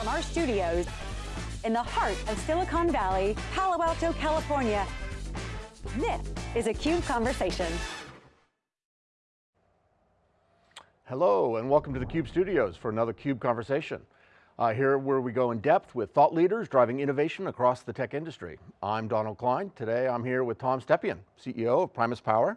From our studios in the heart of Silicon Valley, Palo Alto, California, this is a CUBE Conversation. Hello, and welcome to the CUBE studios for another CUBE Conversation. Uh, here where we go in depth with thought leaders driving innovation across the tech industry. I'm Donald Klein. Today I'm here with Tom Stepien, CEO of Primus Power.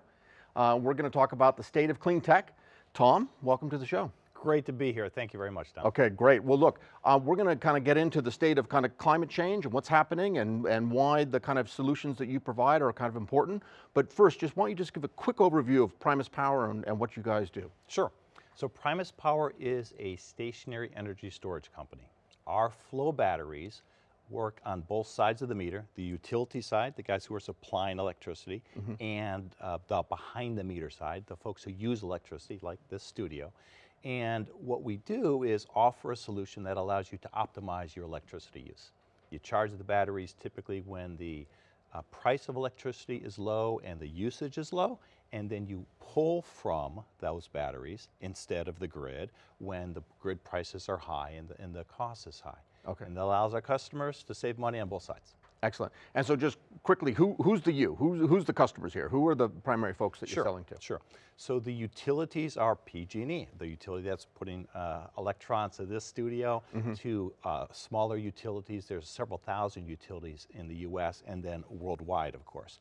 Uh, we're going to talk about the state of clean tech. Tom, welcome to the show. Great to be here. Thank you very much, Don. Okay, great. Well, look, uh, we're going to kind of get into the state of kind of climate change and what's happening and, and why the kind of solutions that you provide are kind of important. But first, just why don't you just give a quick overview of Primus Power and, and what you guys do? Sure. So Primus Power is a stationary energy storage company. Our flow batteries work on both sides of the meter, the utility side, the guys who are supplying electricity, mm -hmm. and uh, the behind the meter side, the folks who use electricity, like this studio. And what we do is offer a solution that allows you to optimize your electricity use. You charge the batteries typically when the uh, price of electricity is low and the usage is low, and then you pull from those batteries instead of the grid when the grid prices are high and the, and the cost is high. Okay. And that allows our customers to save money on both sides. Excellent. And so just quickly, who, who's the you? Who's, who's the customers here? Who are the primary folks that sure, you're selling to? Sure. So the utilities are PG&E, the utility that's putting uh, electrons to this studio, mm -hmm. to uh, smaller utilities. There's several thousand utilities in the US and then worldwide, of course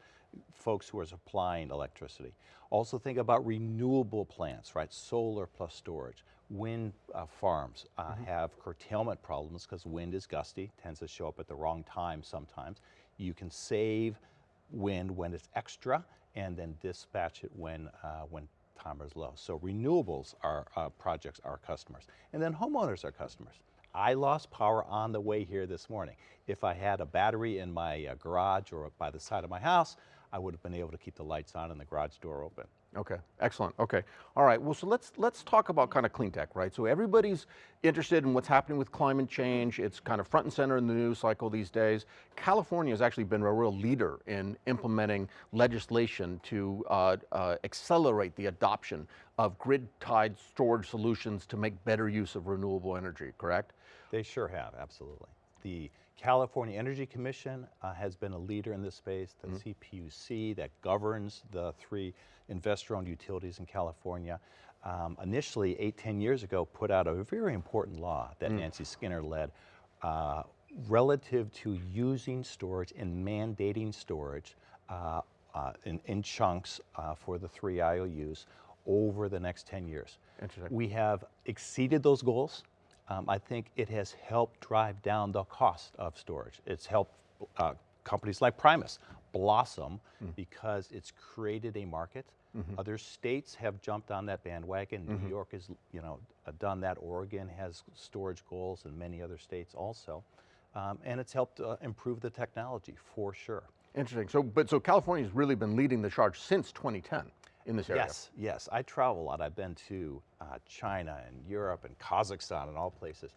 folks who are supplying electricity. Also think about renewable plants, right? Solar plus storage. Wind uh, farms uh, mm -hmm. have curtailment problems because wind is gusty, tends to show up at the wrong time sometimes. You can save wind when it's extra and then dispatch it when, uh, when time is low. So renewables are uh, projects are customers. And then homeowners are customers. I lost power on the way here this morning. If I had a battery in my uh, garage or by the side of my house, I would have been able to keep the lights on and the garage door open. Okay, excellent, okay. All right, well, so let's, let's talk about kind of clean tech, right? So everybody's interested in what's happening with climate change. It's kind of front and center in the news cycle these days. California has actually been a real leader in implementing legislation to uh, uh, accelerate the adoption of grid-tied storage solutions to make better use of renewable energy, correct? They sure have, absolutely. The California Energy Commission uh, has been a leader in this space, the mm -hmm. CPUC that governs the three investor-owned utilities in California. Um, initially, eight, ten years ago, put out a very important law that mm. Nancy Skinner led uh, relative to using storage and mandating storage uh, uh, in, in, chunks uh, for the three IOUs over the next 10 years. We have exceeded those goals um, I think it has helped drive down the cost of storage. It's helped uh, companies like Primus blossom mm. because it's created a market. Mm -hmm. Other states have jumped on that bandwagon. Mm -hmm. New mm-hmm. York has, you know, uh, done that. Oregon has storage goals, and many other states also. Um, and it's helped uh, improve the technology for sure. Interesting. So, but so California's really been leading the charge since 2010 in this area. Yes, yes. I travel a lot. I've been to uh, China and Europe and Kazakhstan and all places.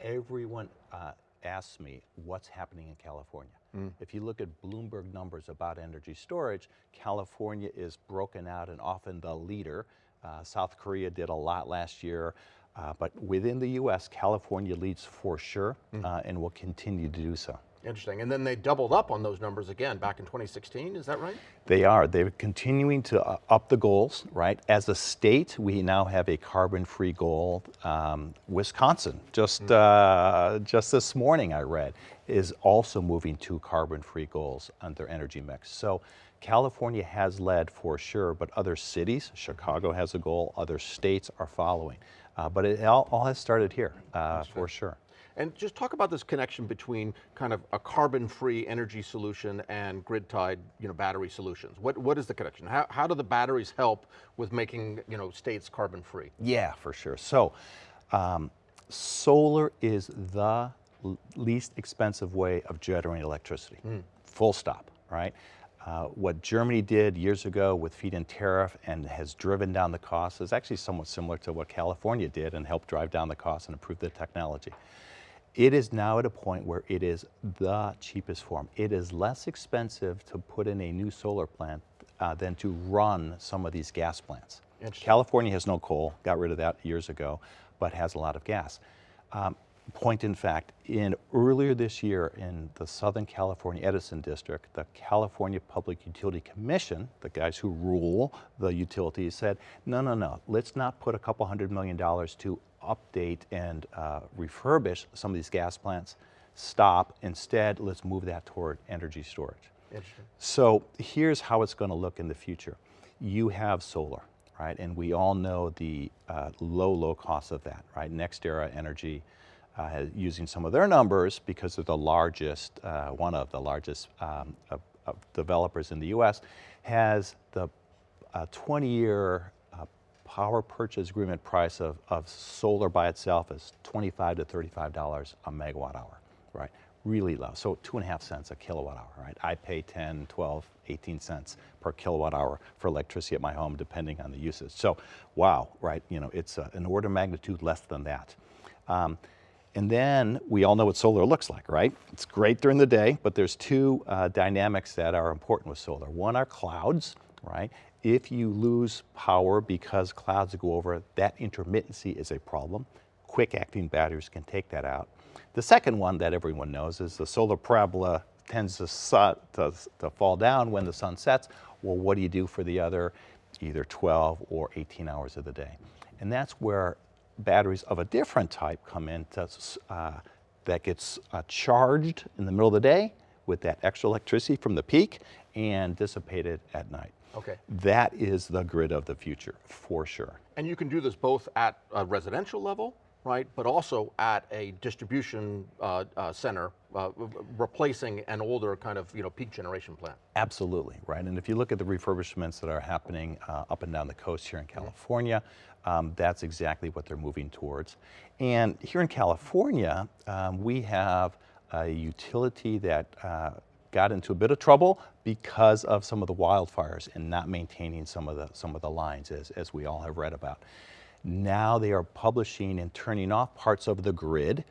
Everyone uh, asks me what's happening in California. Mm. If you look at Bloomberg numbers about energy storage, California is broken out and often the leader. Uh, South Korea did a lot last year. Uh, but within the US, California leads for sure mm. and will continue to do so. Interesting, and then they doubled up on those numbers again back in 2016, is that right? They are, they're continuing to up the goals, right? As a state, we now have a carbon-free goal. Um, Wisconsin, just, mm. uh, just this morning I read, is also moving to carbon-free goals on their energy mix. So California has led for sure, but other cities, Chicago has a goal, other states are following. Uh, but it all, all, has started here, uh, for sure. And just talk about this connection between kind of a carbon-free energy solution and grid-tied you know, battery solutions. What, what is the connection? How, how do the batteries help with making you know, states carbon-free? Yeah, for sure. So, um, solar is the least expensive way of generating electricity, mm. full stop, right? Uh, what Germany did years ago with feed-in tariff and has driven down the cost is actually somewhat similar to what California did and helped drive down the cost and improve the technology. It is now at a point where it is the cheapest form. It is less expensive to put in a new solar plant uh, than to run some of these gas plants. California has no coal, got rid of that years ago, but has a lot of gas. Um, point in fact, in earlier this year in the Southern California Edison District, the California Public Utility Commission, the guys who rule the utilities said, no, no, no, let's not put a couple hundred million dollars to update and uh, refurbish some of these gas plants. Stop, instead, let's move that toward energy storage. Interesting. So here's how it's going to look in the future. You have solar, right? And we all know the uh, low, low cost of that, right? NextEra Energy, uh, using some of their numbers because they're the largest, uh, one of the largest um, of, of developers in the U.S., has the 20-year uh, power purchase agreement price of, of solar by itself is 25 to $35 a megawatt hour, right? Really low, so two and a half cents a kilowatt hour, right? I pay 10, 12, 18 cents per kilowatt hour for electricity at my home depending on the usage. So wow, right, you know, it's uh, an order of magnitude less than that. Um, and then we all know what solar looks like, right? It's great during the day, but there's two uh, dynamics that are important with solar. One are clouds, right? If you lose power because clouds go over, that intermittency is a problem. Quick acting batteries can take that out. The second one that everyone knows is the solar parabola tends to, to, to fall down when the sun sets. Well, what do you do for the other either 12 or 18 hours of the day? And that's where batteries of a different type come in to, uh, that gets uh, charged in the middle of the day with that extra electricity from the peak and dissipated at night. Okay. That is the grid of the future, for sure. And you can do this both at a residential level, right, but also at a distribution uh, uh, center, uh, replacing an older kind of you know peak generation plant. Absolutely, right. And if you look at the refurbishments that are happening uh, up and down the coast here in California, um, that's exactly what they're moving towards. And here in California, um, we have a utility that uh, got into a bit of trouble because of some of the wildfires and not maintaining some of the, some of the lines, as, as we all have read about. Now they are publishing and turning off parts of the grid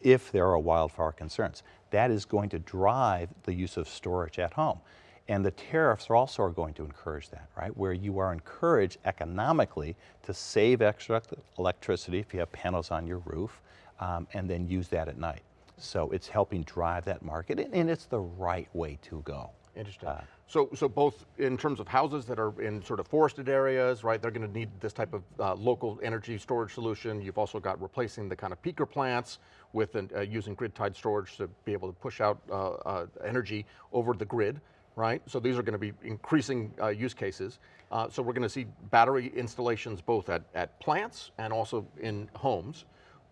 if there are wildfire concerns. That is going to drive the use of storage at home. And the tariffs are also going to encourage that, right? Where you are encouraged economically to save extra electricity if you have panels on your roof um, and then use that at night. So it's helping drive that market and it's the right way to go. Interesting. Uh, so, so both in terms of houses that are in sort of forested areas, right? They're going to need this type of uh, local energy storage solution. You've also got replacing the kind of peaker plants with an, uh, using grid-tied storage to be able to push out uh, uh, energy over the grid right? So these are going to be increasing uh, use cases. Uh, so we're going to see battery installations both at, at plants and also in homes.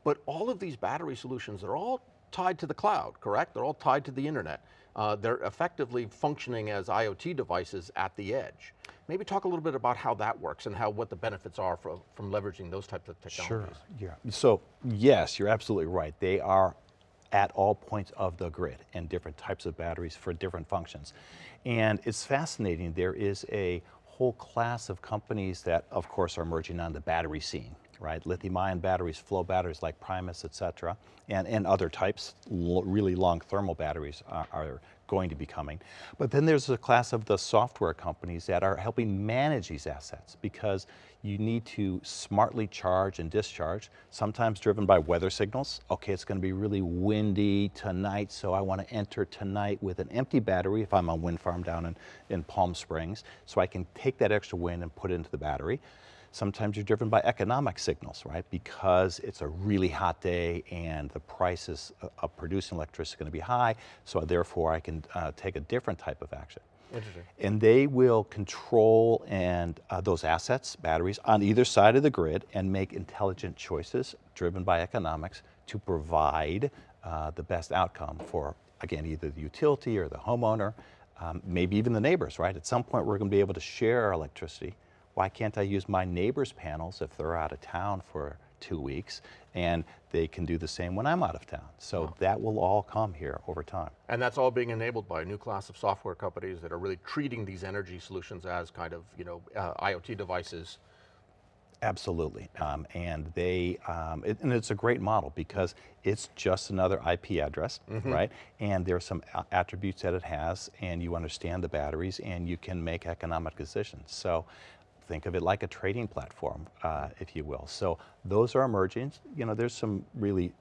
But all of these battery solutions they're all tied to the cloud, correct? They're all tied to the internet. Uh, they're effectively functioning as IoT devices at the edge. Maybe talk a little bit about how that works and how what the benefits are from, from leveraging those types of technologies. Sure, yeah. So yes, you're absolutely right. They are at all points of the grid and different types of batteries for different functions. And it's fascinating, there is a whole class of companies that of course are emerging on the battery scene, right? Lithium ion batteries, flow batteries like Primus, et cetera, and, and other types, really long thermal batteries are, are going to be coming. But then there's a class of the software companies that are helping manage these assets because you need to smartly charge and discharge, sometimes driven by weather signals. Okay, it's going to be really windy tonight, so I want to enter tonight with an empty battery if I'm on wind farm down in, in Palm Springs, so I can take that extra wind and put it into the battery. Sometimes you're driven by economic signals, right? Because it's a really hot day and the prices of producing electricity is going to be high, so therefore I can uh, take a different type of action. Interesting. And they will control and uh, those assets, batteries, on either side of the grid and make intelligent choices driven by economics to provide uh, the best outcome for, again, either the utility or the homeowner, um, maybe even the neighbors, right? At some point we're going to be able to share our electricity why can't I use my neighbor's panels if they're out of town for two weeks and they can do the same when I'm out of town. So wow. that will all come here over time. And that's all being enabled by a new class of software companies that are really treating these energy solutions as kind of, you know, uh, IoT devices. Absolutely, um, and they, um, it, and it's a great model because it's just another IP address, mm -hmm. right? And there's some attributes that it has and you understand the batteries and you can make economic decisions. So think of it like a trading platform, uh, if you will. So those are emerging. You know, there's some really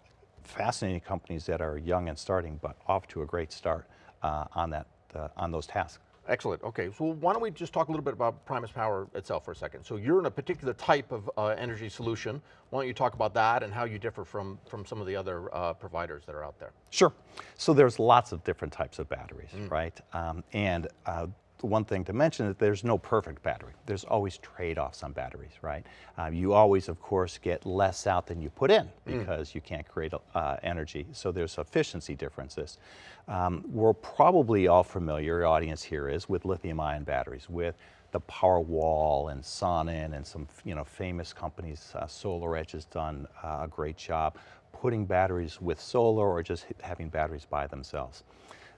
fascinating companies that are young and starting, but off to a great start uh, on, that, uh, on those tasks. Excellent, okay, so why don't we just talk a little bit about Primus Power itself for a second. So you're in a particular type of uh, energy solution. Why don't you talk about that and how you differ from, from some of the other uh, providers that are out there? Sure, so there's lots of different types of batteries, mm. right? Um, and uh, one thing to mention is there's no perfect battery. There's always trade-offs on batteries, right? Uh, you always, of course, get less out than you put in mm. because mm. you can't create uh, energy. So there's efficiency differences. Um, we're probably all familiar, audience here is, with lithium-ion batteries, with the Powerwall and Sonnen and some you know famous companies. Uh, SolarEdge has done uh, a great job putting batteries with solar or just having batteries by themselves.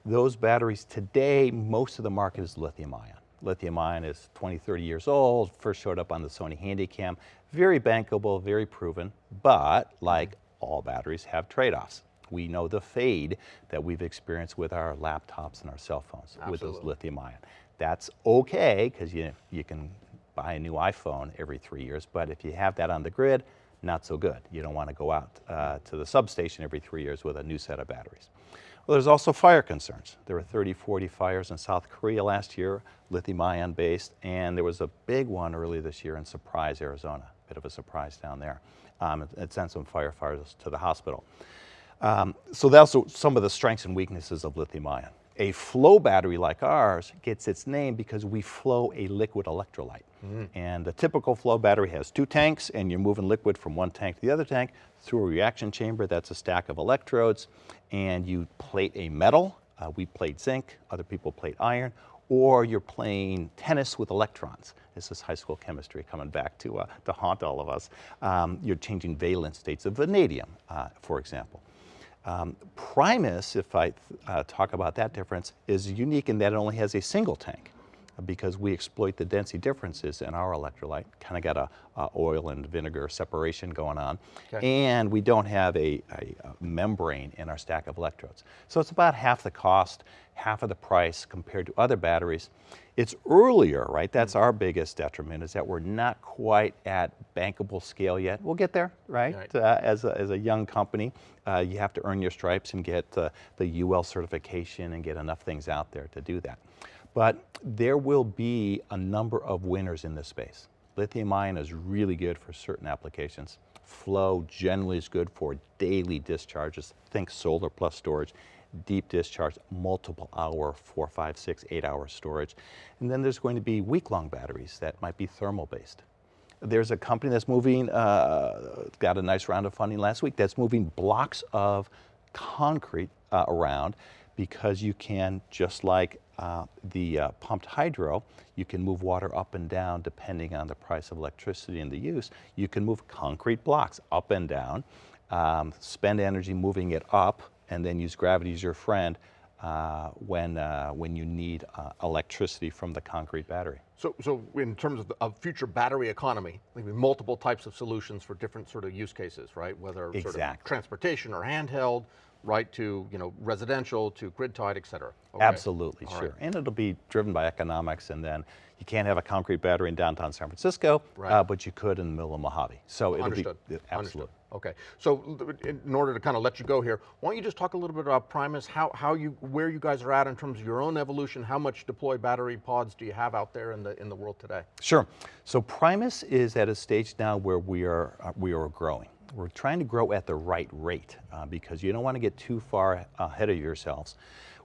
Those batteries today, most of the market is lithium ion. Lithium ion is 20, 30 years old, first showed up on the Sony Handycam. Very bankable, very proven, but like all batteries have trade-offs. We know the fade that we've experienced with our laptops and our cell phones Absolutely. with those lithium ion. That's okay, because you, you can buy a new iPhone every three years, but if you have that on the grid, not so good. You don't want to go out uh, to the substation every three years with a new set of batteries. Well, there's also fire concerns. There were 30, 40 fires in South Korea last year, lithium ion based, and there was a big one early this year in Surprise, Arizona. Bit of a surprise down there. Um, it, it, sent some firefighters to the hospital. Um, so that's some of the strengths and weaknesses of lithium ion. A flow battery like ours gets its name because we flow a liquid electrolyte. Mm. And a typical flow battery has two tanks and you're moving liquid from one tank to the other tank through a reaction chamber. That's a stack of electrodes and you plate a metal. Uh, we plate zinc, other people plate iron, or you're playing tennis with electrons. This is high school chemistry coming back to, uh, to haunt all of us. Um, you're changing valence states of vanadium, uh, for example. Um, Primus, if I uh, talk about that difference, is unique in that it only has a single tank because we exploit the density differences in our electrolyte. Kind of got a, a, oil and vinegar separation going on. Okay. And we don't have a, a, membrane in our stack of electrodes. So it's about half the cost, half of the price compared to other batteries. It's earlier, right? That's our biggest detriment is that we're not quite at bankable scale yet. We'll get there, right? right. Uh, as, a, as a young company, uh, you have to earn your stripes and get uh, the UL certification and get enough things out there to do that. But there will be a number of winners in this space. Lithium ion is really good for certain applications. Flow generally is good for daily discharges. Think solar plus storage deep discharge, multiple hour, four, five, six, eight hour storage. And then there's going to be week-long batteries that might be thermal based. There's a company that's moving, uh, got a nice round of funding last week, that's moving blocks of concrete uh, around because you can, just like uh, the uh, pumped hydro, you can move water up and down depending on the price of electricity and the use. You can move concrete blocks up and down, um, spend energy moving it up and then use gravity as your friend uh, when, uh, when you need uh, electricity from the concrete battery. So, so in terms of, the, of future battery economy, maybe multiple types of solutions for different sort of use cases, right? Whether exactly. sort of transportation or handheld, right to you know residential to grid tied, et cetera. Okay. Absolutely, All sure. Right. And it'll be driven by economics and then you can't have a concrete battery in downtown San Francisco, right. uh, but you could in the middle of Mojave. So it'll Understood. be, absolutely. Understood. Okay, so in order to kind of let you go here, why don't you just talk a little bit about Primus, how, how you, where you guys are at in terms of your own evolution, how much deployed battery pods do you have out there in the, in the world today? Sure, so Primus is at a stage now where we are, uh, we are growing. We're trying to grow at the right rate uh, because you don't want to get too far ahead of yourselves.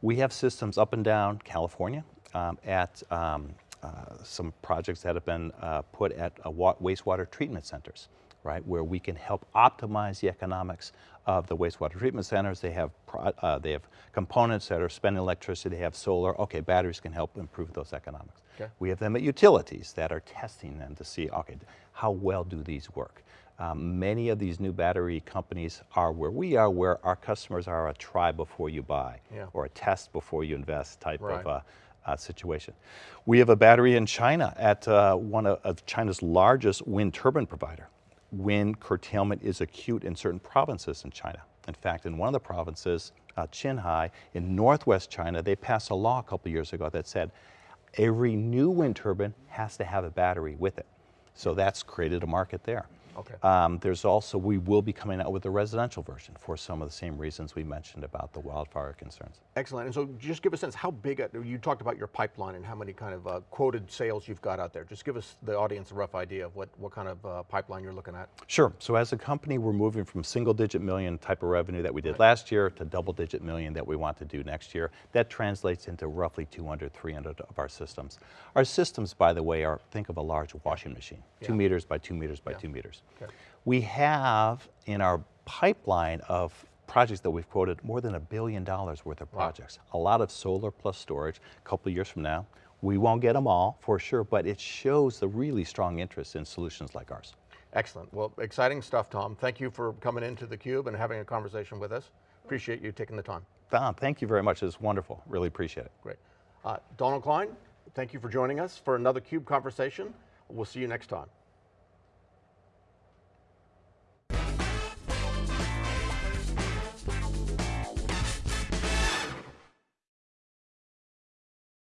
We have systems up and down California um, at um, uh, some projects that have been uh, put at wastewater treatment centers right, where we can help optimize the economics of the wastewater treatment centers. They have, uh, they have components that are spending electricity, they have solar. Okay, batteries can help improve those economics. Okay. We have them at utilities that are testing them to see, okay, how well do these work? Um, many of these new battery companies are where we are, where our customers are a try before you buy, yeah. or a test before you invest type right. of uh, uh, situation. We have a battery in China at uh, one of, of China's largest wind turbine provider wind curtailment is acute in certain provinces in China. In fact, in one of the provinces, uh, Qinghai, in northwest China, they passed a law a couple years ago that said every new wind turbine has to have a battery with it. So that's created a market there. Okay. Um, there's also, we will be coming out with a residential version for some of the same reasons we mentioned about the wildfire concerns. Excellent. And so just give a sense, how big, a- you talked about your pipeline and how many kind of uh, quoted sales you've got out there. Just give us, the audience, a rough idea of what, what kind of uh, pipeline you're looking at. Sure. So as a company, we're moving from single digit million type of revenue that we did last year to double digit million that we want to do next year. That translates into roughly 200, 300 of our systems. Our systems, by the way, are, think of a large washing machine, two meters by two meters by Yeah. two meters. Okay. We have in our pipeline of projects that we've quoted more than a billion dollars worth of Wow. projects. A lot of solar plus storage, a couple of years from now. We won't get them all for sure, but it shows the really strong interest in solutions like ours. Excellent. Well, exciting stuff, Tom. Thank you for coming into theCUBE and having a conversation with us. Appreciate you taking the time. Don, thank you very much. It was wonderful. Really appreciate it. Great. Uh, Donald Klein, thank you for joining us for another CUBE conversation. We'll see you next time.